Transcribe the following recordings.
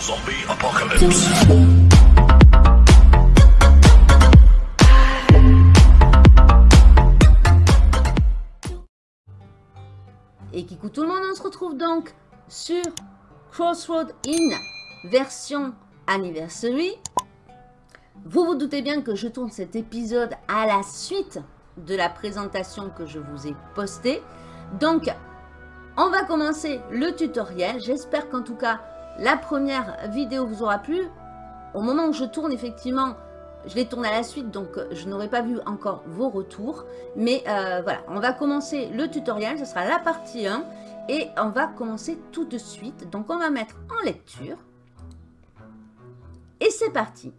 Zombie Apocalypse. Et tout le monde, on se retrouve donc sur Crossroad Inn, version Anniversary. Vous vous doutez bien que je tourne cet épisode à la suite de la présentation que je vous ai postée. Donc, on va commencer le tutoriel. J'espère qu'en tout cas, la première vidéo vous aura plu. Au moment où je tourne, effectivement, je l'ai tourné à la suite, donc je n'aurai pas vu encore vos retours. Mais euh, voilà, on va commencer le tutoriel. Ce sera la partie 1. Et on va commencer tout de suite. Donc, on va mettre en lecture. Et c'est parti.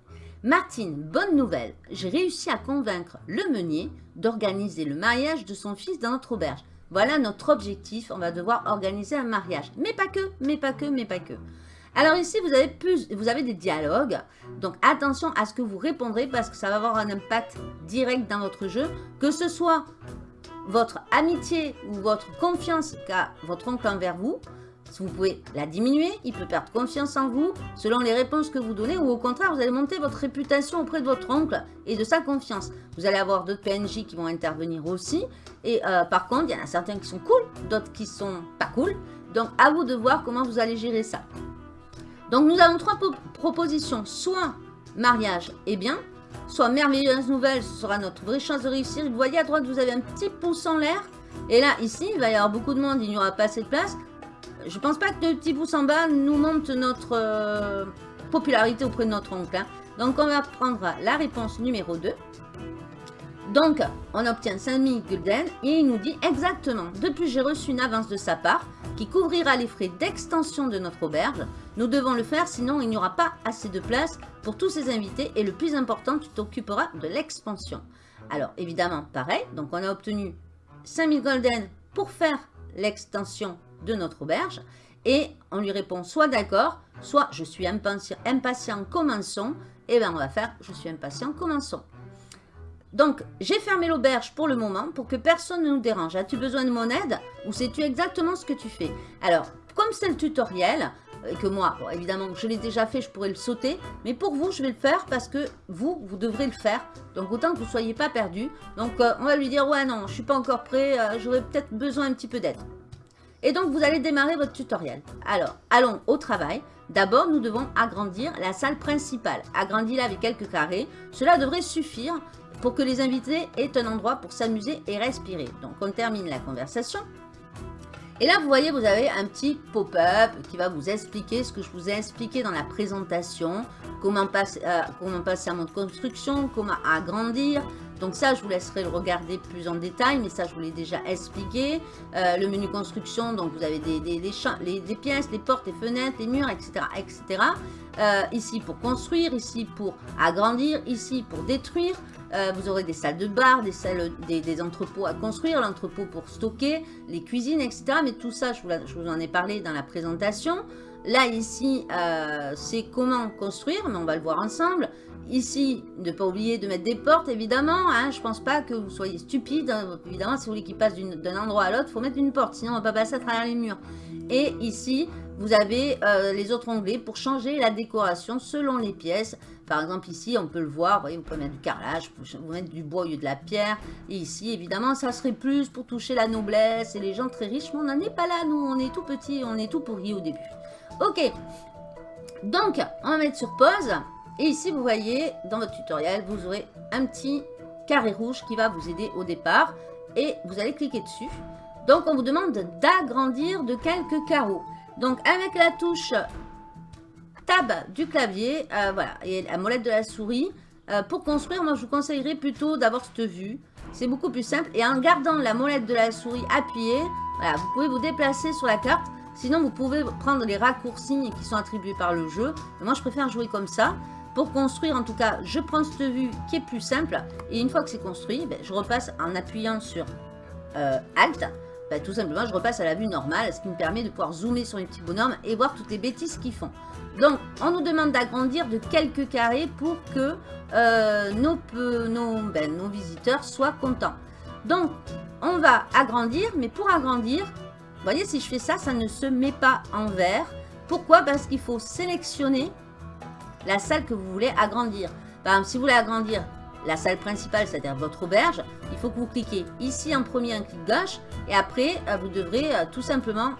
Martine, bonne nouvelle. J'ai réussi à convaincre le meunier d'organiser le mariage de son fils dans notre auberge. Voilà notre objectif. On va devoir organiser un mariage. Mais pas que, mais pas que, mais pas que. Alors ici, vous avez, des dialogues. Donc attention à ce que vous répondrez parce que ça va avoir un impact direct dans votre jeu. Que ce soit votre amitié ou votre confiance qu'a votre oncle envers vous. Vous pouvez la diminuer, il peut perdre confiance en vous selon les réponses que vous donnez ou au contraire, vous allez monter votre réputation auprès de votre oncle et de sa confiance. Vous allez avoir d'autres PNJ qui vont intervenir aussi et euh, par contre, il y en a certains qui sont cool, d'autres qui sont pas cool. Donc à vous de voir comment vous allez gérer ça. Donc nous avons trois propositions, soit mariage et bien, soit merveilleuse nouvelle, ce sera notre vraie chance de réussir. Vous voyez à droite, vous avez un petit pouce en l'air. Et là, ici, il va y avoir beaucoup de monde, il n'y aura pas assez de place. Je pense pas que le petit pouce en bas nous montre notre euh, popularité auprès de notre oncle. Hein. Donc, on va prendre la réponse numéro 2. Donc, on obtient 5000 gulden et il nous dit exactement, depuis j'ai reçu une avance de sa part qui couvrira les frais d'extension de notre auberge. Nous devons le faire, sinon il n'y aura pas assez de place pour tous ces invités et le plus important, tu t'occuperas de l'expansion. Alors, évidemment, pareil, donc on a obtenu 5000 golden pour faire l'extension de notre auberge et on lui répond soit d'accord, soit je suis impatient, commençons. Et bien on va faire je suis impatient, commençons. Donc, j'ai fermé l'auberge pour le moment pour que personne ne nous dérange. As-tu besoin de mon aide ou sais-tu exactement ce que tu fais? Alors, comme c'est le tutoriel, et que moi, évidemment, je l'ai déjà fait, je pourrais le sauter. Mais pour vous, je vais le faire parce que vous, vous devrez le faire. Donc, autant que vous ne soyez pas perdu. Donc, euh, on va lui dire, ouais, non, je suis pas encore prêt, euh, j'aurais peut-être besoin un petit peu d'aide. Et donc, vous allez démarrer votre tutoriel. Alors, allons au travail. D'abord, nous devons agrandir la salle principale. Agrandir-la avec quelques carrés. Cela devrait suffire pour que les invités aient un endroit pour s'amuser et respirer. Donc, on termine la conversation. Et là, vous voyez, vous avez un petit pop-up qui va vous expliquer ce que je vous ai expliqué dans la présentation. Comment passer, euh, passer un mode construction, comment agrandir, donc ça, je vous laisserai le regarder plus en détail, mais ça, je vous l'ai déjà expliqué. Euh, le menu construction, donc vous avez des, des, des, pièces, les portes, les fenêtres, les murs, etc. etc. Euh, ici pour construire, ici pour agrandir, ici pour détruire. Euh, vous aurez des salles de bar, des, salles, des, entrepôts à construire, l'entrepôt pour stocker, les cuisines, etc. Mais tout ça, je vous, je vous en ai parlé dans la présentation. Là, ici, c'est comment construire, mais on va le voir ensemble. Ici, ne pas oublier de mettre des portes, évidemment. Hein, je pense pas que vous soyez stupide. Hein. Évidemment, si vous voulez qu'il passe d'un endroit à l'autre, il faut mettre une porte. Sinon, on ne va pas passer à travers les murs. Et ici, vous avez euh, les autres onglets pour changer la décoration selon les pièces. Par exemple, ici, on peut le voir. Vous voyez, vous pouvez mettre du carrelage, vous mettre du bois au lieu de la pierre. Et ici, évidemment, ça serait plus pour toucher la noblesse et les gens très riches. Mais on n'en est pas là, nous. On est tout petit, on est tout pourri au début. Ok. Donc, on va mettre sur pause. Et ici, vous voyez, dans votre tutoriel, vous aurez un petit carré rouge qui va vous aider au départ. Et vous allez cliquer dessus. Donc, on vous demande d'agrandir de quelques carreaux. Donc, avec la touche Tab du clavier, euh, voilà, et la molette de la souris, euh, pour construire, moi, je vous conseillerais plutôt d'avoir cette vue. C'est beaucoup plus simple. Et en gardant la molette de la souris appuyée, voilà, vous pouvez vous déplacer sur la carte. Sinon, vous pouvez prendre les raccourcis qui sont attribués par le jeu. moi, je préfère jouer comme ça. Pour construire, en tout cas, je prends cette vue qui est plus simple. Et une fois que c'est construit, ben, je repasse en appuyant sur euh, Alt. Ben, tout simplement, je repasse à la vue normale, ce qui me permet de pouvoir zoomer sur les petits bonhommes et voir toutes les bêtises qu'ils font. Donc, on nous demande d'agrandir de quelques carrés pour que euh, nos, ben, nos visiteurs soient contents. Donc, on va agrandir, mais pour agrandir, vous voyez, si je fais ça, ça ne se met pas en vert. Pourquoi? Parce qu'il faut sélectionner la salle que vous voulez agrandir. Par exemple, si vous voulez agrandir la salle principale, c'est-à-dire votre auberge, il faut que vous cliquez ici en premier un clic gauche et après euh, vous devrez euh, tout simplement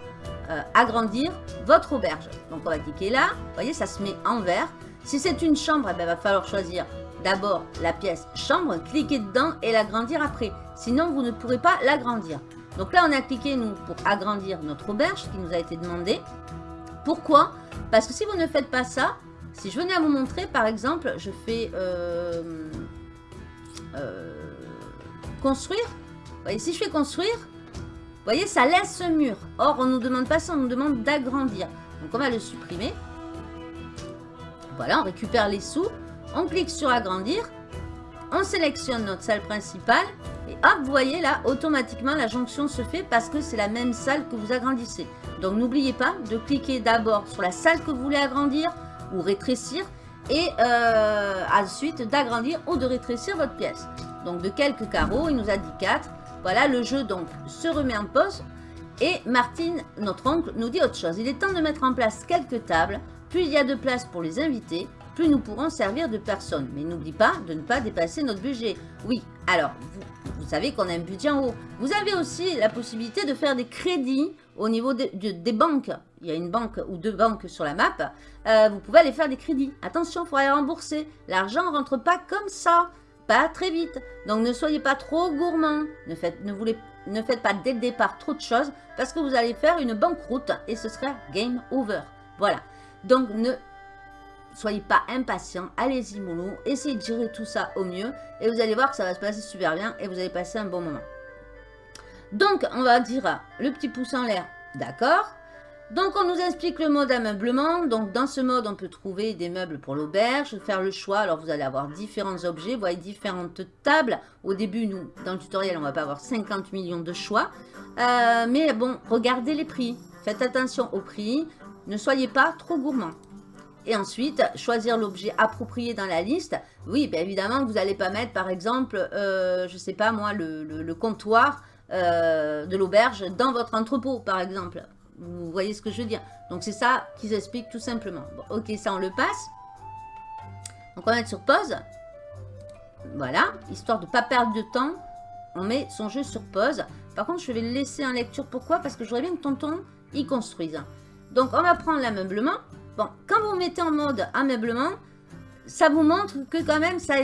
euh, agrandir votre auberge. Donc on va cliquer là, vous voyez ça se met en vert. Si c'est une chambre, il eh ben, va falloir choisir d'abord la pièce chambre, cliquer dedans et l'agrandir après. Sinon vous ne pourrez pas l'agrandir. Donc là on a cliqué nous pour agrandir notre auberge qui nous a été demandé. Pourquoi? Parce que si vous ne faites pas ça, si je venais à vous montrer par exemple, je fais euh, construire. Vous voyez, si je fais construire, vous voyez, ça laisse ce mur. Or, on ne nous demande pas ça, on nous demande d'agrandir. Donc, on va le supprimer. Voilà, on récupère les sous. On clique sur agrandir. On sélectionne notre salle principale. Et hop, vous voyez là, automatiquement, la jonction se fait parce que c'est la même salle que vous agrandissez. Donc, n'oubliez pas de cliquer d'abord sur la salle que vous voulez agrandir ou rétrécir et euh, ensuite d'agrandir ou de rétrécir votre pièce. Donc de quelques carreaux, il nous a dit 4. Voilà, le jeu donc se remet en pause. Et Martine, notre oncle, nous dit autre chose. Il est temps de mettre en place quelques tables. Plus il y a de place pour les invités, plus nous pourrons servir de personnes. Mais n'oublie pas de ne pas dépasser notre budget. Oui, alors, vous, savez qu'on a un budget en haut. Vous avez aussi la possibilité de faire des crédits au niveau des banques. Il y a une banque ou deux banques sur la map. Euh, vous pouvez aller faire des crédits. Attention, il faudra rembourser. L'argent ne rentre pas comme ça. Pas très vite. Donc, ne soyez pas trop gourmand. Ne faites pas dès le départ trop de choses parce que vous allez faire une banqueroute et ce sera game over. Voilà. Donc, ne soyez pas impatient, allez-y mollo, essayez de gérer tout ça au mieux et vous allez voir que ça va se passer super bien et vous allez passer un bon moment. Donc, on va dire le petit pouce en l'air, d'accord? Donc, on nous explique le mode ameublement. Donc, dans ce mode, on peut trouver des meubles pour l'auberge, faire le choix. Alors, vous allez avoir différents objets, vous voyez différentes tables. Au début, nous, dans le tutoriel, on va pas avoir 50 millions de choix. Euh, mais bon, regardez les prix. Faites attention aux prix. Ne soyez pas trop gourmand. Et ensuite, choisir l'objet approprié dans la liste. Oui, bien évidemment, vous n'allez pas mettre, par exemple, euh, je ne sais pas moi, le, comptoir euh, de l'auberge dans votre entrepôt, par exemple. Vous voyez ce que je veux dire Donc, c'est ça qu'ils expliquent tout simplement. ok, ça, on le passe. Donc, on va mettre sur pause. Voilà, histoire de ne pas perdre de temps. On met son jeu sur pause. Par contre, je vais le laisser en lecture. Pourquoi? Parce que je voudrais bien que tonton y construise. Donc, on va prendre l'ameublement. Bon, quand vous mettez en mode ameublement, ça vous montre que quand même, ça,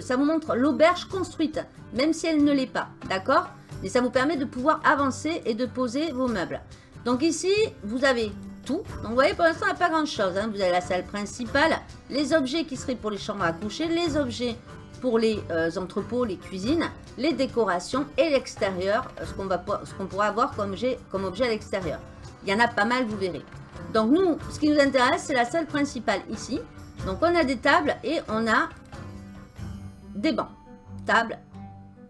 ça vous montre l'auberge construite, même si elle ne l'est pas, d'accord? Mais ça vous permet de pouvoir avancer et de poser vos meubles. Donc ici, vous avez tout. Donc vous voyez, pour l'instant, il n'y a pas grand-chose. Hein. Vous avez la salle principale, les objets qui seraient pour les chambres à coucher, les objets pour les euh, entrepôts, les cuisines, les décorations et l'extérieur, ce qu'on pourra avoir comme comme objet à l'extérieur. Il y en a pas mal, vous verrez. Donc nous, ce qui nous intéresse, c'est la salle principale ici. Donc on a des tables et on a des bancs. Tables.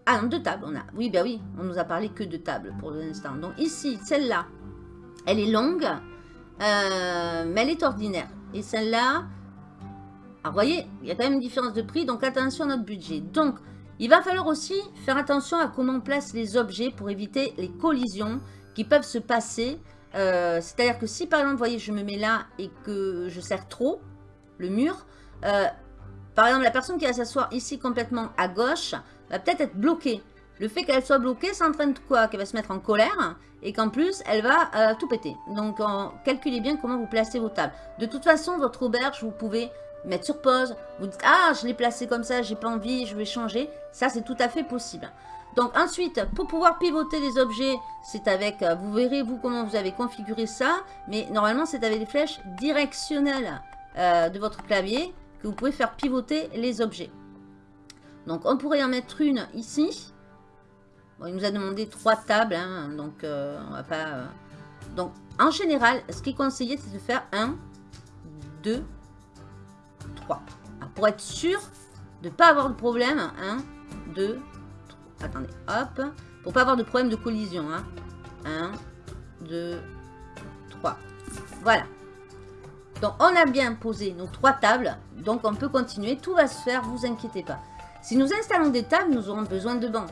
Ah non, deux tables on a. Oui, ben oui, on nous a parlé que de tables pour l'instant. Donc ici, celle-là, elle est longue, euh, mais elle est ordinaire. Et celle-là, alors vous voyez, il y a quand même une différence de prix, donc attention à notre budget. Donc, il va falloir aussi faire attention à comment on place les objets pour éviter les collisions qui peuvent se passer euh, c'est-à-dire que si par exemple, vous voyez, je me mets là et que je serre trop le mur, euh, par exemple, la personne qui va s'asseoir ici complètement à gauche va peut-être être bloquée. Le fait qu'elle soit bloquée, ça entraîne quoi? Qu'elle va se mettre en colère et qu'en plus, elle va euh, tout péter. Donc, calculez bien comment vous placez vos tables. De toute façon, votre auberge, vous pouvez mettre sur pause. Vous dites, ah, je l'ai placé comme ça, j'ai pas envie, je vais changer. Ça, c'est tout à fait possible. Donc ensuite, pour pouvoir pivoter les objets, c'est avec, euh, vous verrez vous comment vous avez configuré ça, mais normalement c'est avec des flèches directionnelles euh, de votre clavier que vous pouvez faire pivoter les objets. Donc on pourrait en mettre une ici. Il nous a demandé trois tables, hein, donc euh, on va pas... Donc en général, ce qui est conseillé, c'est de faire 1, 2, 3. pour être sûr de ne pas avoir de problème, 1, 2, Attendez, hop. Pour pas avoir de problème de collision. 1, 2, 3. Voilà. Donc, on a bien posé nos trois tables. Donc, on peut continuer. Tout va se faire, vous inquiétez pas. Si nous installons des tables, nous aurons besoin de bancs.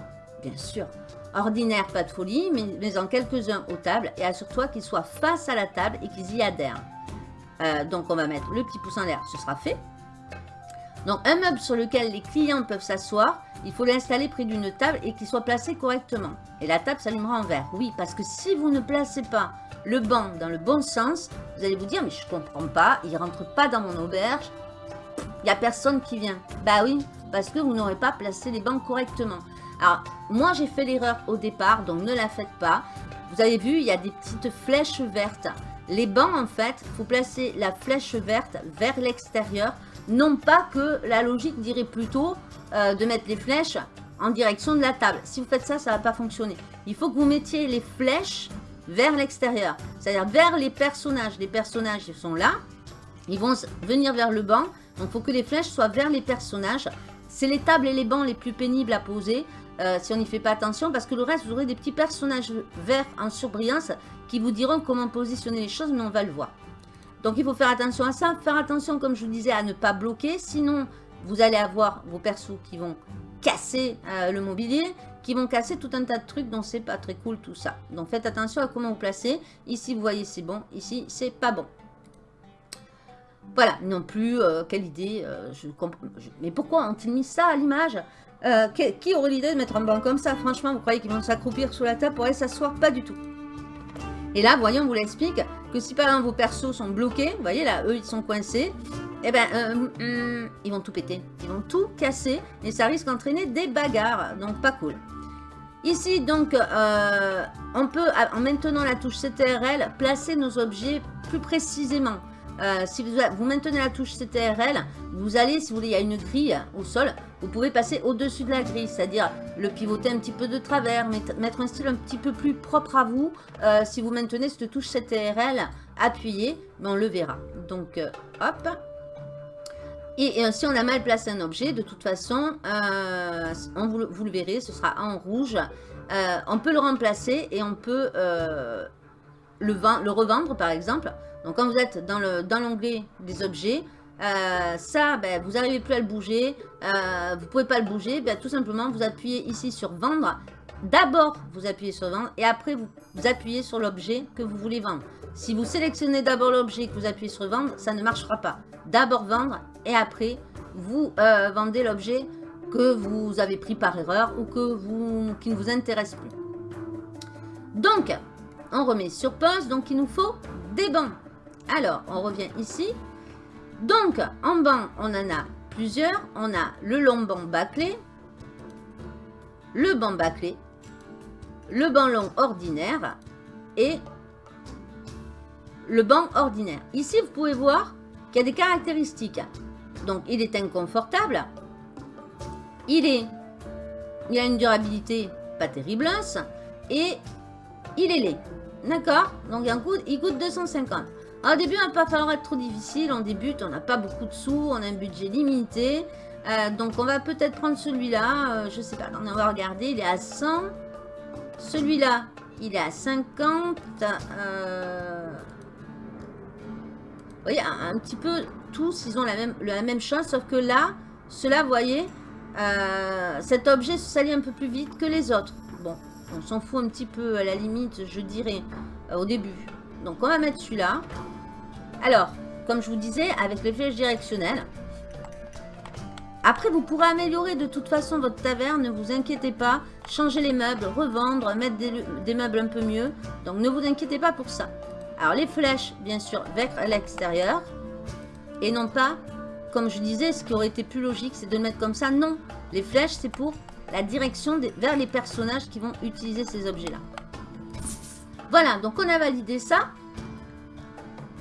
Bien sûr. Ordinaire, pas de folie, mais, mais en quelques-uns aux tables et assure-toi qu'ils soient face à la table et qu'ils y adhèrent. Euh, donc on va mettre le petit pouce en l'air, ce sera fait. Donc un meuble sur lequel les clients peuvent s'asseoir, il faut l'installer près d'une table et qu'il soit placé correctement. Et la table s'allumera en vert. Oui, parce que si vous ne placez pas le banc dans le bon sens, vous allez vous dire, mais je comprends pas, il rentre pas dans mon auberge, il n'y a personne qui vient. Bah oui, parce que vous n'aurez pas placé les bancs correctement. Alors, moi j'ai fait l'erreur au départ, donc ne la faites pas. Vous avez vu, il y a des petites flèches vertes. Les bancs, en fait, il faut placer la flèche verte vers l'extérieur. Non pas que la logique dirait plutôt euh, de mettre les flèches en direction de la table. Si vous faites ça, ça ne va pas fonctionner. Il faut que vous mettiez les flèches vers l'extérieur. C'est-à-dire vers les personnages. Les personnages sont là. Ils vont venir vers le banc. Donc, il faut que les flèches soient vers les personnages. C'est les tables et les bancs les plus pénibles à poser. Euh, si on n'y fait pas attention, parce que le reste, vous aurez des petits personnages verts en surbrillance qui vous diront comment positionner les choses, mais on va le voir. Donc il faut faire attention à ça, faire attention, comme je vous disais, à ne pas bloquer, sinon vous allez avoir vos persos qui vont casser euh, le mobilier, qui vont casser tout un tas de trucs, donc c'est pas très cool tout ça. Donc faites attention à comment vous placez. Ici, vous voyez, c'est bon, ici, c'est pas bon. Voilà, non plus, euh, quelle idée, mais pourquoi ont-ils mis ça à l'image? Euh, qui, aurait l'idée de mettre un banc comme ça? Franchement, vous croyez qu'ils vont s'accroupir sous la table pour aller s'asseoir? Pas du tout. Et là, voyons, on vous l'explique, que si par exemple vos persos sont bloqués, vous voyez là, eux ils sont coincés, eh ben, euh, hmm, ils vont tout péter. Ils vont tout casser et ça risque d'entraîner des bagarres, donc pas cool. Ici, donc, euh, on peut, en maintenant la touche CTRL, placer nos objets plus précisément. Euh, si vous, maintenez la touche CTRL, vous allez, si vous voulez, il y a une grille au sol, vous pouvez passer au-dessus de la grille, c'est-à-dire le pivoter un petit peu de travers, mettre un style un petit peu plus propre à vous. Euh, si vous maintenez cette touche CTRL appuyée, mais on le verra. Donc, euh, hop. Et, si on a mal placé un objet, de toute façon, on vous, vous, le verrez, ce sera en rouge. on peut le remplacer et on peut le, le revendre, par exemple. Donc quand vous êtes dans l'onglet dans des objets, euh, ça, ben, vous n'arrivez plus à le bouger, euh, vous ne pouvez pas le bouger, ben, tout simplement vous appuyez ici sur vendre. D'abord, vous appuyez sur vendre et après vous, appuyez sur l'objet que vous voulez vendre. Si vous sélectionnez d'abord l'objet et que vous appuyez sur vendre, ça ne marchera pas. D'abord vendre et après vous euh, vendez l'objet que vous avez pris par erreur ou que vous, qui ne vous intéresse plus. Donc, on remet sur pause, donc il nous faut des bancs. Alors, on revient ici. Donc, en banc, on en a plusieurs. On a le long banc bâclé, le banc bâclé, le banc long ordinaire et le banc ordinaire. Ici, vous pouvez voir qu'il y a des caractéristiques. Donc, il est inconfortable. Il est... Il a une durabilité pas terrible. Et il est laid. D'accord? Donc, un coup, il coûte 250. Au début, il va pas falloir être trop difficile. On débute, on n'a pas beaucoup de sous, on a un budget limité. Euh, donc, on va peut-être prendre celui-là. Je euh, je sais pas, on va regarder. Il est à 100. Celui-là, il est à 50. Euh, vous voyez, un, petit peu tous, ils ont la même, la même chose. Sauf que là, cela, vous voyez, cet objet se salit un peu plus vite que les autres. Bon, on s'en fout un petit peu à la limite, je dirais, au début. Donc, on va mettre celui-là. Alors, comme je vous disais, avec les flèches directionnelles, après, vous pourrez améliorer de toute façon votre taverne, ne vous inquiétez pas. Changer les meubles, revendre, mettre des, meubles un peu mieux. Donc, ne vous inquiétez pas pour ça. Alors, les flèches, bien sûr, vers l'extérieur. Et non pas, comme je disais, ce qui aurait été plus logique, c'est de le mettre comme ça. Non, les flèches, c'est pour la direction vers les personnages qui vont utiliser ces objets-là. Voilà, donc on a validé ça.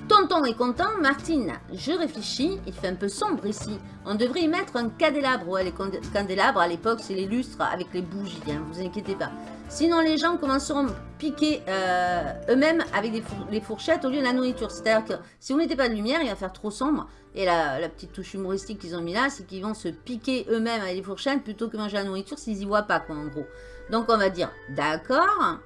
Tonton est content, Martine, je réfléchis, il fait un peu sombre ici. On devrait y mettre un candélabre. Les candélabres, à l'époque, c'est les lustres avec les bougies, hein, vous inquiétez pas. Sinon, les gens commenceront à piquer euh, eux-mêmes avec des fourchettes au lieu de la nourriture. C'est-à-dire que si vous mettez pas de lumière, il va faire trop sombre. Et la, la petite touche humoristique qu'ils ont mis là, c'est qu'ils vont se piquer eux-mêmes avec les fourchettes plutôt que manger la nourriture s'ils y voient pas, quoi, en gros. Donc, on va dire, d'accord.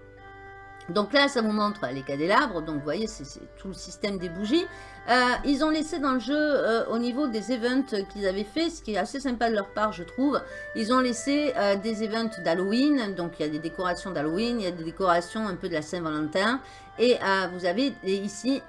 Donc là, ça vous montre les cadélabres. Donc vous voyez, c'est tout le système des bougies. Euh, ils ont laissé dans le jeu, euh, au niveau des events qu'ils avaient fait, ce qui est assez sympa de leur part, je trouve, ils ont laissé euh, des events d'Halloween. Donc il y a des décorations d'Halloween, il y a des décorations un peu de la Saint-Valentin. Et vous avez ici,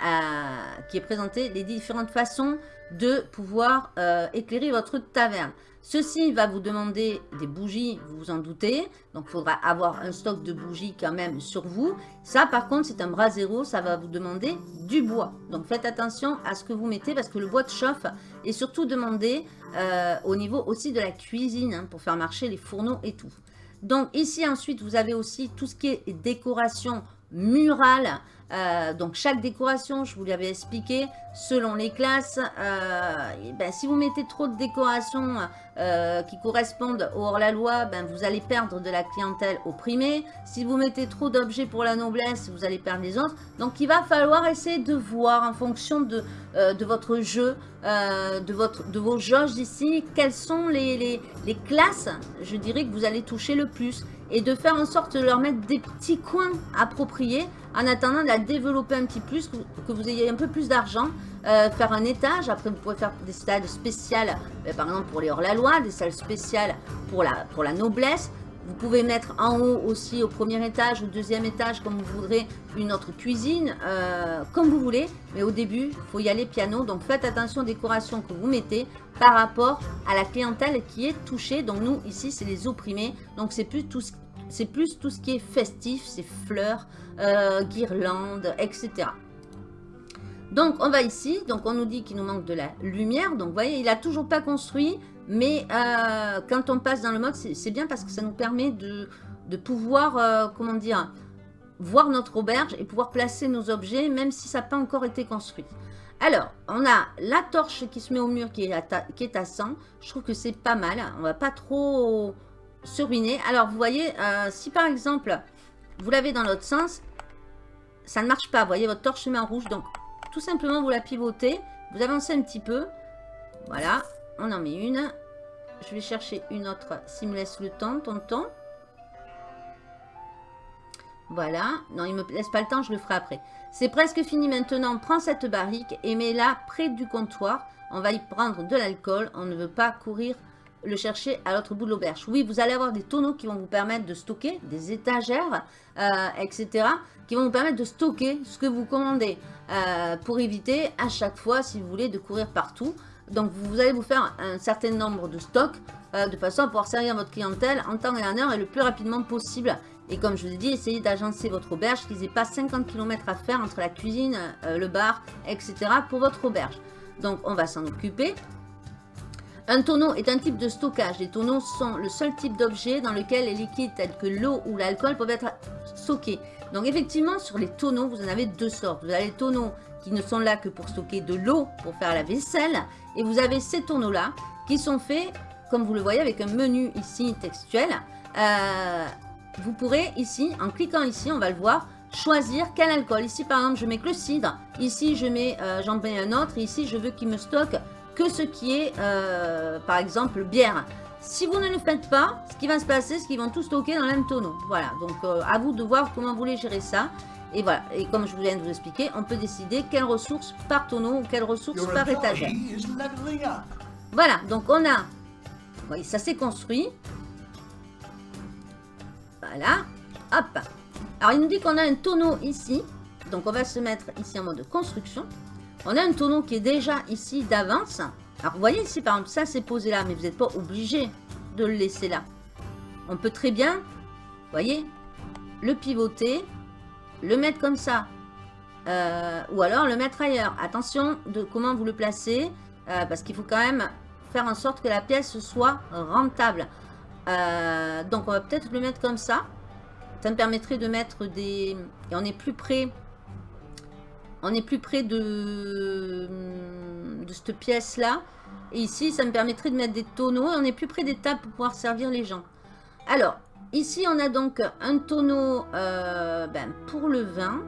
qui est présenté, les différentes façons de pouvoir éclairer votre taverne. Ceci va vous demander des bougies, vous vous en doutez. Donc, il faudra avoir un stock de bougies quand même sur vous. Ça, par contre, c'est un bras zéro. Ça va vous demander du bois. Donc, faites attention à ce que vous mettez parce que le bois de chauffe est surtout demandé euh, au niveau aussi de la cuisine hein, pour faire marcher les fourneaux et tout. Donc, ici, ensuite, vous avez aussi tout ce qui est décoration murale. Euh, donc chaque décoration, je vous l'avais expliqué, selon les classes, euh, ben, si vous mettez trop de décorations euh, qui correspondent au hors-la-loi, ben, vous allez perdre de la clientèle opprimée. Si vous mettez trop d'objets pour la noblesse, vous allez perdre les autres. Donc il va falloir essayer de voir en fonction de, de votre jeu, de, votre, de vos jauges ici, quelles sont les, les, les classes, je dirais, que vous allez toucher le plus et de faire en sorte de leur mettre des petits coins appropriés en attendant de la développer un petit plus, que vous ayez un peu plus d'argent, euh, faire un étage. Après, vous pouvez faire des salles spéciales, euh, par exemple pour les hors-la-loi, des salles spéciales pour la, pour la noblesse. Vous pouvez mettre en haut aussi, au premier étage, au deuxième étage, comme vous voudrez, une autre cuisine, euh, comme vous voulez. Mais au début, il faut y aller piano. Donc, faites attention aux décorations que vous mettez par rapport à la clientèle qui est touchée. Donc, nous, ici, c'est les opprimés. Donc, c'est plus tout ce c'est plus tout ce qui est festif, c'est fleurs, euh, guirlandes, etc. Donc, on va ici. Donc, on nous dit qu'il nous manque de la lumière. Donc, vous voyez, il n'a toujours pas construit. Mais euh, quand on passe dans le mode, c'est bien parce que ça nous permet de, pouvoir, euh, comment dire, voir notre auberge et pouvoir placer nos objets, même si ça n'a pas encore été construit. Alors, on a la torche qui se met au mur qui est à, qui est à 100. Je trouve que c'est pas mal. On va pas trop se ruiner. Alors, vous voyez, euh, si par exemple, vous l'avez dans l'autre sens, ça ne marche pas. Vous voyez, votre torche se rouge. Donc, tout simplement, vous la pivotez. Vous avancez un petit peu. Voilà, on en met une. Je vais chercher une autre s'il me laisse le temps, tonton. Voilà. Non, il me laisse pas le temps, je le ferai après. C'est presque fini maintenant. Prends cette barrique et mets-la près du comptoir. On va y prendre de l'alcool. On ne veut pas courir le chercher à l'autre bout de l'auberge. Oui, vous allez avoir des tonneaux qui vont vous permettre de stocker, des étagères, euh, etc. qui vont vous permettre de stocker ce que vous commandez euh, pour éviter à chaque fois, si vous voulez, de courir partout. Donc, vous allez vous faire un certain nombre de stocks euh, de façon à pouvoir servir votre clientèle en temps et en heure et le plus rapidement possible. Et comme je vous ai dit, essayez d'agencer votre auberge, qu'ils n'aient pas 50 km à faire entre la cuisine, le bar, etc. pour votre auberge. Donc, on va s'en occuper. Un tonneau est un type de stockage. Les tonneaux sont le seul type d'objet dans lequel les liquides tels que l'eau ou l'alcool peuvent être stockés. Donc effectivement, sur les tonneaux, vous en avez deux sortes. Vous avez les tonneaux qui ne sont là que pour stocker de l'eau, pour faire la vaisselle. Et vous avez ces tonneaux-là qui sont faits, comme vous le voyez, avec un menu ici textuel. Euh, vous pourrez ici, en cliquant ici, on va le voir, choisir quel alcool. Ici, par exemple, je mets que le cidre. Ici, je mets, euh, j'en mets un autre. ici, je veux qu'il me stocke que ce qui est, euh, par exemple, bière. Si vous ne le faites pas, ce qui va se passer, c'est qu'ils vont tout stocker dans le même tonneau. Voilà, donc euh, à vous de voir comment vous voulez gérer ça. Et voilà, et comme je viens de vous expliquer, on peut décider quelles ressources par tonneau ou quelles ressources par étagère. Voilà, donc on a... Oui, ça s'est construit. Voilà, hop. Alors il nous dit qu'on a un tonneau ici. Donc on va se mettre ici en mode construction. On a un tonneau qui est déjà ici d'avance. Alors, vous voyez ici, par exemple, ça, c'est posé là, mais vous n'êtes pas obligé de le laisser là. On peut très bien, vous voyez, le pivoter, le mettre comme ça, euh, ou alors le mettre ailleurs. Attention de comment vous le placez, euh, parce qu'il faut quand même faire en sorte que la pièce soit rentable. Euh, donc, on va peut-être le mettre comme ça. Ça me permettrait de mettre des... Et on est plus près on est plus près de, cette pièce-là. Et ici, ça me permettrait de mettre des tonneaux. on est plus près des tables pour pouvoir servir les gens. Alors, ici, on a donc un tonneau euh, ben, pour le vin.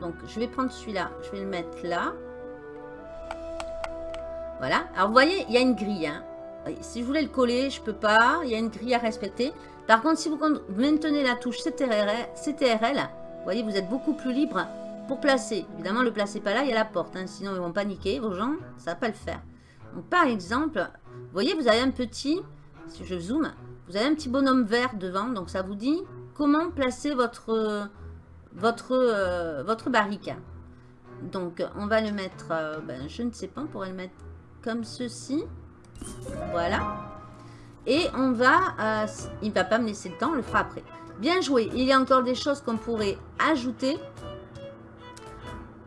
Donc, je vais prendre celui-là. Je vais le mettre là. Voilà. Alors, vous voyez, il y a une grille. Hein. Si je voulais le coller, je peux pas. Il y a une grille à respecter. Par contre, si vous maintenez la touche CTRL, CTRL voyez, vous êtes beaucoup plus libre pour placer. Évidemment, le placez pas là, il y a la porte. Hein, sinon, ils vont paniquer, vos gens. Ça va pas le faire. Donc, par exemple, vous voyez, vous avez un petit... Si je zoome, vous avez un petit bonhomme vert devant. Donc, ça vous dit comment placer votre, votre, euh, votre barrique. Donc, on va le mettre... Euh, ben, je ne sais pas, on pourrait le mettre comme ceci. Voilà. Et on va... Euh, il ne va pas me laisser le temps, on le fera après. Bien joué. Il y a encore des choses qu'on pourrait ajouter.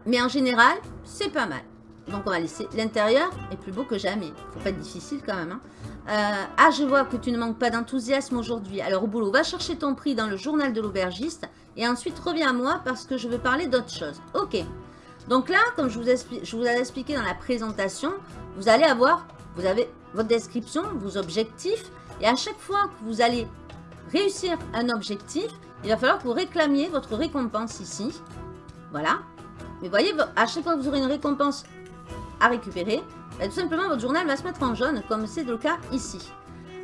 Mais en général, c'est pas mal. Donc on va laisser l'intérieur est plus beau que jamais. Faut pas être difficile quand même. Hein. Euh, ah, je vois que tu ne manques pas d'enthousiasme aujourd'hui. Alors au boulot, va chercher ton prix dans le journal de l'aubergiste. Et ensuite reviens à moi parce que je veux parler d'autre chose. Ok. Donc là, comme je vous, je vous ai expliqué dans la présentation, vous allez avoir, vous avez votre description, vos objectifs. Et à chaque fois que vous allez réussir un objectif, il va falloir que vous réclamiez votre récompense ici. Voilà. Mais voyez, à chaque fois que vous aurez une récompense à récupérer, bah, tout simplement votre journal va se mettre en jaune, comme c'est le cas ici.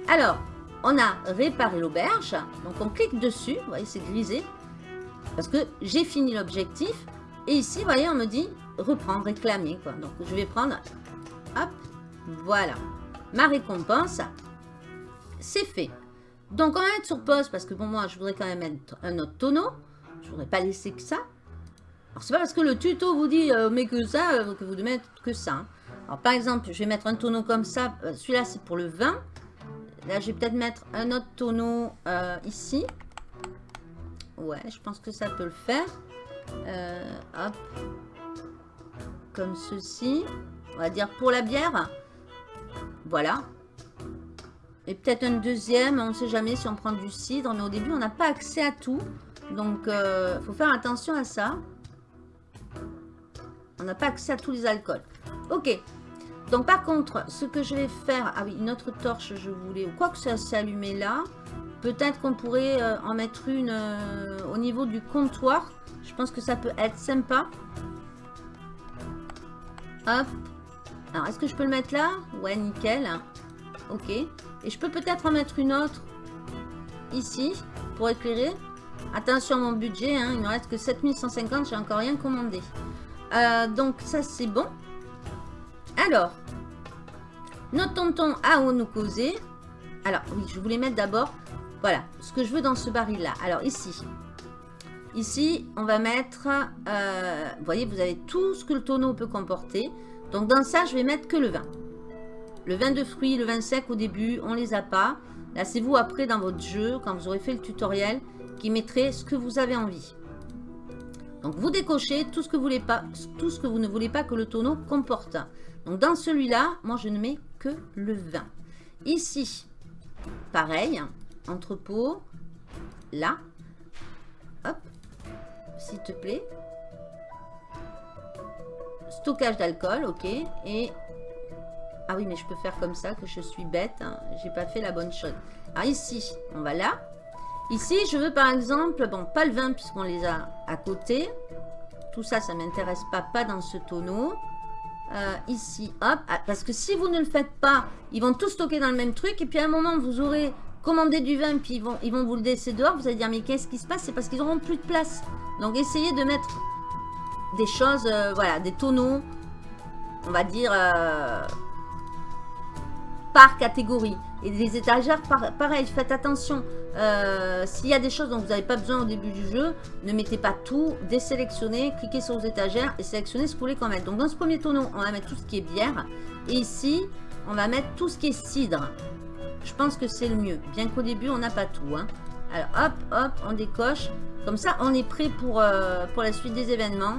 Alors, on a réparé l'auberge, donc on clique dessus, vous voyez c'est grisé, parce que j'ai fini l'objectif, et ici, vous voyez, on me dit reprendre, réclamer. Donc je vais prendre, hop, voilà, ma récompense, c'est fait. Donc on va mettre sur pause, parce que pour moi, je voudrais quand même mettre un autre tonneau, je voudrais pas laisser que ça, alors, c'est pas parce que le tuto vous dit euh, mais que ça, euh, que vous devez mettre que ça. Hein. Alors, par exemple, je vais mettre un tonneau comme ça. Euh, celui-là, c'est pour le vin. Là, je vais peut-être mettre un autre tonneau ici. Ouais, je pense que ça peut le faire. hop. Comme ceci. On va dire pour la bière. Voilà. Et peut-être un deuxième, on ne sait jamais si on prend du cidre. Mais au début, on n'a pas accès à tout. Donc, il faut faire attention à ça. On n'a pas accès à tous les alcools. Ok. Donc par contre, ce que je vais faire... Ah oui, une autre torche, je voulais... Quoi que ça s'est allumé là. Peut-être qu'on pourrait euh, en mettre une euh, au niveau du comptoir. Je pense que ça peut être sympa. Hop. Alors, est-ce que je peux le mettre là? Ouais, nickel. Ok. Et je peux peut-être en mettre une autre ici pour éclairer. Attention à mon budget, hein, il ne reste que 7150, j'ai encore rien commandé. Euh, donc ça c'est bon. Alors, notre tonton à nous causer. Alors oui, je voulais mettre d'abord, voilà, ce que je veux dans ce baril là. Alors ici, ici on va mettre, euh, vous voyez, vous avez tout ce que le tonneau peut comporter. Donc dans ça, je vais mettre que le vin. Le vin de fruits, le vin sec au début, on les a pas. Là, c'est vous après dans votre jeu, quand vous aurez fait le tutoriel, qui mettrez ce que vous avez envie. Donc vous décochez tout ce que vous, ne voulez pas que le tonneau comporte. Donc dans celui-là, moi je ne mets que le vin. Ici, pareil, entrepôt, là, hop, s'il te plaît. Stockage d'alcool, ok. Et, ah oui, mais je peux faire comme ça, que je suis bête. Hein. J'ai pas fait la bonne chose. Alors ici, on va là. Ici, je veux par exemple, bon, pas le vin puisqu'on les a à côté. Tout ça, ça ne m'intéresse pas, pas dans ce tonneau. Euh, ici, hop, ah, parce que si vous ne le faites pas, ils vont tout stocker dans le même truc. Et puis à un moment, vous aurez commandé du vin, puis ils vont, ils vont vous le laisser dehors. Vous allez dire, mais qu'est-ce qui se passe? C'est parce qu'ils n'auront plus de place. Donc essayez de mettre des choses, euh, voilà, des tonneaux, on va dire, euh, par catégorie. Et les étagères, pareil, faites attention. Euh, s'il y a des choses dont vous n'avez pas besoin au début du jeu, ne mettez pas tout, désélectionnez, cliquez sur les étagères et sélectionnez ce que vous voulez qu'on mette. Donc dans ce premier tonneau, on va mettre tout ce qui est bière. Et ici, on va mettre tout ce qui est cidre. Je pense que c'est le mieux, bien qu'au début, on n'a pas tout. Hein. Alors hop, hop, on décoche. Comme ça, on est prêt pour, euh, pour la suite des événements.